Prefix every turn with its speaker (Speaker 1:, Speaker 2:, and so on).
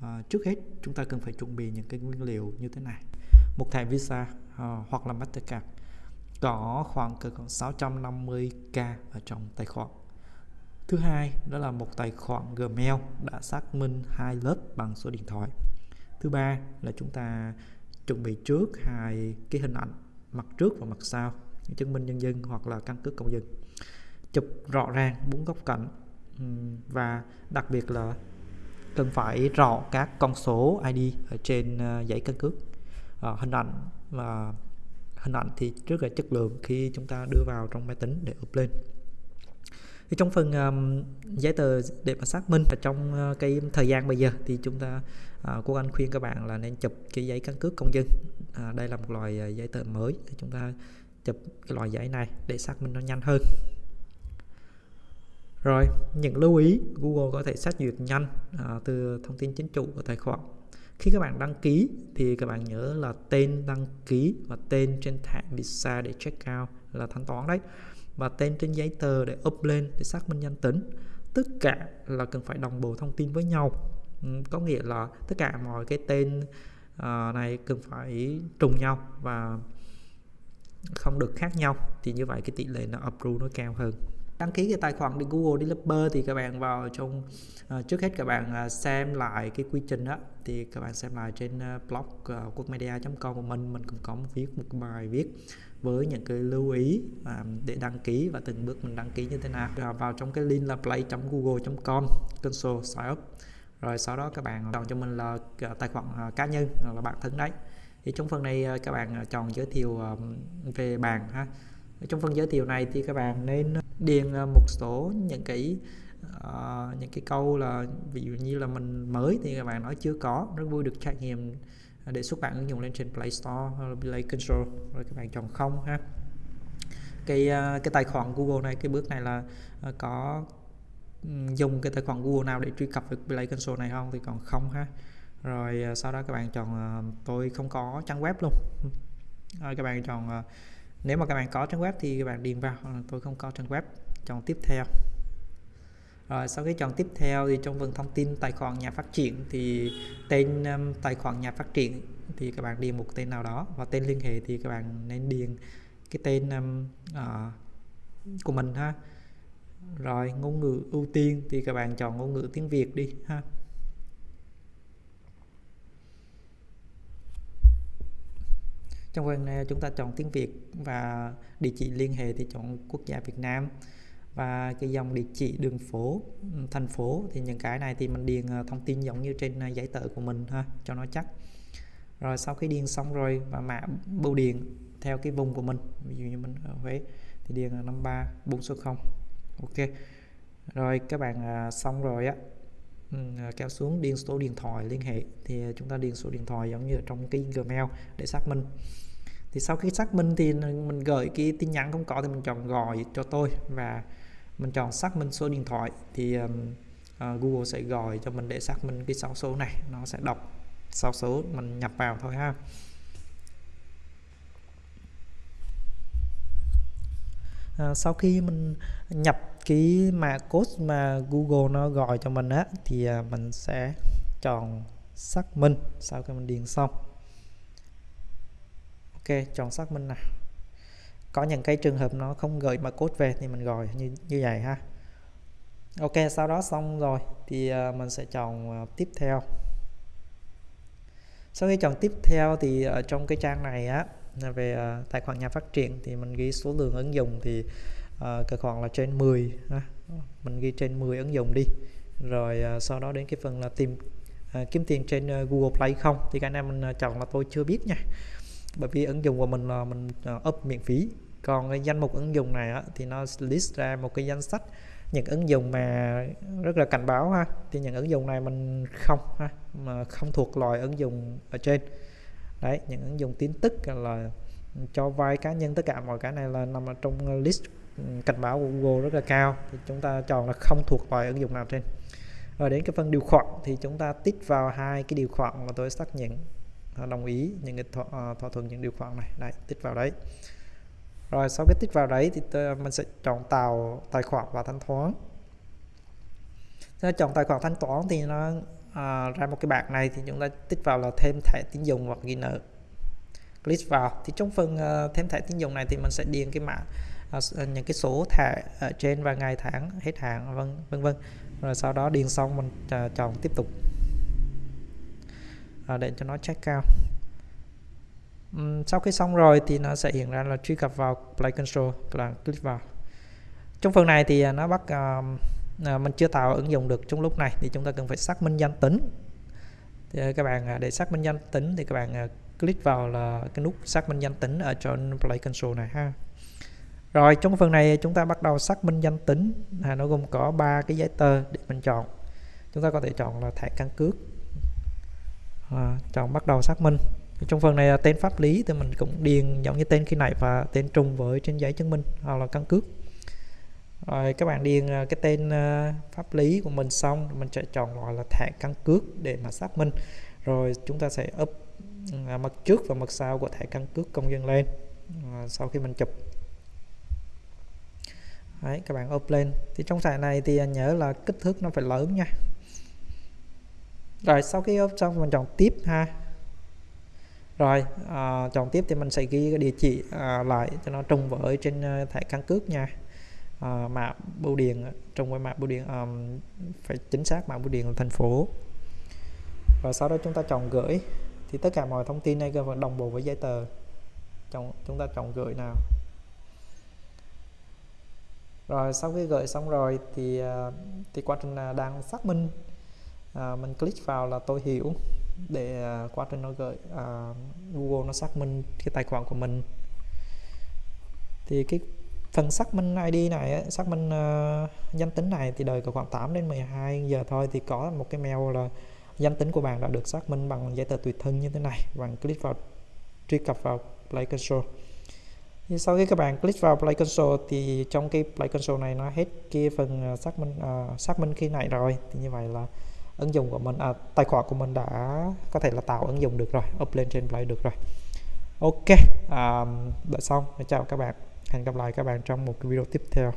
Speaker 1: à, trước hết chúng ta cần phải chuẩn bị những cái nguyên liệu như thế này. Một thẻ Visa à, hoặc là Mastercard có khoảng cỡ khoảng 650k ở trong tài khoản. Thứ hai đó là một tài khoản Gmail đã xác minh hai lớp bằng số điện thoại. Thứ ba là chúng ta chuẩn bị trước hai cái hình ảnh mặt trước và mặt sau chứng minh nhân dân hoặc là căn cước công dân. Chụp rõ ràng bốn góc cạnh và đặc biệt là cần phải rõ các con số ID ở trên ờ, giấy căn cước. À, hình ảnh và hình ảnh thì rất là chất lượng khi chúng ta đưa vào trong máy tính để up lên. Thì trong phần um, giấy tờ để mà xác minh và trong uh, cái thời gian bây giờ thì chúng ta uh, cô anh khuyên các bạn là nên chụp cái giấy căn cước công dân. À, đây là một loại uh, giấy tờ mới chúng ta chụp cái loại giấy này để xác minh nó nhanh hơn rồi những lưu ý Google có thể xét duyệt nhanh à, từ thông tin chính chủ của tài khoản. Khi các bạn đăng ký thì các bạn nhớ là tên đăng ký và tên trên thẻ Visa để check out là thanh toán đấy. Và tên trên giấy tờ để up lên để xác minh danh tính. Tất cả là cần phải đồng bộ thông tin với nhau. Ừ, có nghĩa là tất cả mọi cái tên uh, này cần phải trùng nhau và không được khác nhau. Thì như vậy cái tỷ lệ nó approve nó cao hơn đăng ký cái tài khoản đi Google Developer thì các bạn vào trong uh, trước hết các bạn uh, xem lại cái quy trình đó. Thì các bạn xem lại trên uh, blog uh, quốc.media.com của mình. Mình cũng có một viết một bài viết với những cái lưu ý uh, để đăng ký và từng bước mình đăng ký như thế nào. Rồi vào trong cái link là play.google.com console sign up. Rồi sau đó các bạn chọn cho mình là tài khoản cá nhân là bạn thân đấy. Thì trong phần này các bạn chọn giới thiệu về bàn ha trong phần giới thiệu này thì các bạn nên điền à, một số những cái uh, những cái câu là ví dụ như là mình mới thì các bạn nói chưa có rất vui được trải nghiệm à, để xuất bản ứng dụng lên trên Play Store hoặc là Play Control rồi các bạn chọn không ha. Cái uh, cái tài khoản Google này cái bước này là uh, có dùng cái tài khoản Google nào để truy cập được Play Console này không thì còn không ha. Rồi sau đó các bạn chọn uh, tôi không có trang web luôn. Rồi các bạn chọn uh, nếu mà các bạn có trang web thì các bạn điền vào tôi không có trang web. Chọn tiếp theo. Rồi sau khi chọn tiếp theo thì trong phần thông tin tài khoản nhà phát triển thì tên um, tài khoản nhà phát triển thì các bạn điền một tên nào đó. Và tên liên hệ thì các bạn nên điền cái tên um, uh, của mình ha. Rồi ngôn ngữ ưu tiên thì các bạn chọn ngôn ngữ tiếng Việt đi ha. Trong phần này chúng ta chọn tiếng Việt và địa chỉ liên hệ thì chọn quốc gia Việt Nam. Và cái dòng địa chỉ đường phố ừ, thành phố thì những cái này thì mình điền à, thông tin giống như trên à, giấy tờ của mình ha, cho nó chắc. Rồi sau khi điền xong rồi và mã bưu điện theo cái vùng của mình, ví dụ như mình ở Huế thì điền là 53 460 ok. Rồi các bạn à, xong rồi á À, kéo xuống điền số điện thoại liên hệ. Thì à, chúng ta điền số điện thoại giống như ở trong cái Gmail để xác minh. Thì sau khi xác minh thì mình gửi cái tin nhắn không có thì mình chọn gọi cho tôi và mình chọn xác minh số điện thoại. Thì uh, Google sẽ gọi cho mình để xác minh cái sáu số này nó sẽ đọc sáu số mình nhập vào thôi ha. À, sau khi mình nhập cái mã code mà Google nó gọi cho mình á, thì à, mình sẽ chọn xác minh sau khi mình điền xong. Ok, chọn xác minh nào. Có những cái trường hợp nó không gửi mà code về thì mình gọi như như vậy ha. Ok, sau đó xong rồi thì à, mình sẽ chọn à, tiếp theo. Sau khi chọn tiếp theo thì ở trong cái trang này á, về tài khoản nhà phát triển thì mình ghi số lượng ứng dụng thì uh, cái khoảng là trên 10 ha. mình ghi trên 10 ứng dụng đi. Rồi uh, sau đó đến cái phần là tìm uh, kiếm tiền trên uh, Google Play không? Thì cái này mình chọn là tôi chưa biết nha. Bởi vì ứng dụng của mình là mình up miễn phí. Còn cái danh mục ứng dụng này á, thì nó list ra một cái danh sách những ứng dụng mà rất là cảnh báo ha. Thì những ứng dụng này mình không ha mà không thuộc loại ứng dụng ở trên. Đấy những ứng dụng tin tức là cho vay cá nhân tất cả mọi cái này là nằm ở trong list cảnh báo của Google rất là cao thì chúng ta chọn là không thuộc loại ứng dụng nào trên. Rồi đến cái phần điều khoản thì chúng ta tích vào hai cái điều khoản mà tôi xác nhận à, đồng ý những cái thỏa, à, thỏa thuận những điều khoản này. Đấy tích vào đấy. Rồi sau cái tích vào đấy thì mình sẽ chọn tạo tài khoản và thanh toán. Chọn tài khoản thanh toán thì nó à, ra một cái bảng này thì chúng ta tích vào là thêm thẻ tín dụng hoặc ghi nợ. Click vào. Thì trong phần uh, thêm thẻ tín dụng này thì mình sẽ điền cái mã uh, những cái số thẻ ở trên và ngày tháng hết hạn vân vân vân. Rồi sau đó điền xong mình uh, chọn tiếp tục. Uh, để cho nó check cao um, sau khi xong rồi thì nó sẽ hiện ra là truy cập vào Play Control là click vào. Trong phần này thì nó bắt uh, mình chưa tạo ứng dụng được trong lúc này thì chúng ta cần phải xác minh danh tính. Thì các bạn để xác minh danh tính thì các bạn click vào là cái nút xác minh danh tính ở trên Play Console này ha rồi trong phần này chúng ta bắt đầu xác minh danh tính. À, nó gồm có ba cái giấy tờ để mình chọn. Chúng ta có thể chọn là thẻ căn cước. À, chọn bắt đầu xác minh. Trong phần này là tên pháp lý thì mình cũng điền giống như tên khi này và tên trùng với trên giấy chứng minh hoặc là căn cước. Rồi các bạn điền à, cái tên à, pháp lý của mình xong mình sẽ chọn gọi là thẻ căn cước để mà xác minh. Rồi chúng ta sẽ up à, mặt trước và mặt sau của thẻ căn cước công dân lên sau khi mình chụp. Đấy, các bạn up lên thì trong thẻ này thì nhớ là kích thước nó phải lớn nha. Rồi sau khi up xong mình chọn tiếp ha. Rồi à, chọn tiếp thì mình sẽ ghi cái địa chỉ à, lại cho nó trùng với trên ờ, thẻ căn cước nha. Uh, mã bưu điện trong với mã bưu điện um, phải chính xác mã bưu điện là thành phố. Và sau đó chúng ta chọn gửi. Thì tất cả mọi thông tin này cần đồng bộ với giấy tờ. Chọn chúng ta chọn gửi nào? Rồi sau khi gửi xong rồi thì à, thì quá trình à, đang xác minh à, mình click vào là tôi hiểu để à, quá trình nó gửi à, Google nó xác minh cái tài khoản của mình. Thì cái phần xác minh ID này xác minh uh, danh tính này thì đời có khoảng 8 đến 12 giờ thôi thì có một cái mail là danh tính của bạn đã được xác minh bằng giấy tờ tùy thân như thế này. Bạn click vào truy cập vào Play Console thì sau khi các bạn click vào Play Console thì trong cái Play Console này nó hết kia phần à, xác minh uh, xác minh khi này rồi. Thì như vậy là ứng dụng của mình à, tài khoản của mình đã có thể là tạo ứng dụng được rồi up lên trên Play được rồi. Ok à, um, đã xong. Chào các bạn. Hẹn gặp lại các bạn trong một video tiếp theo.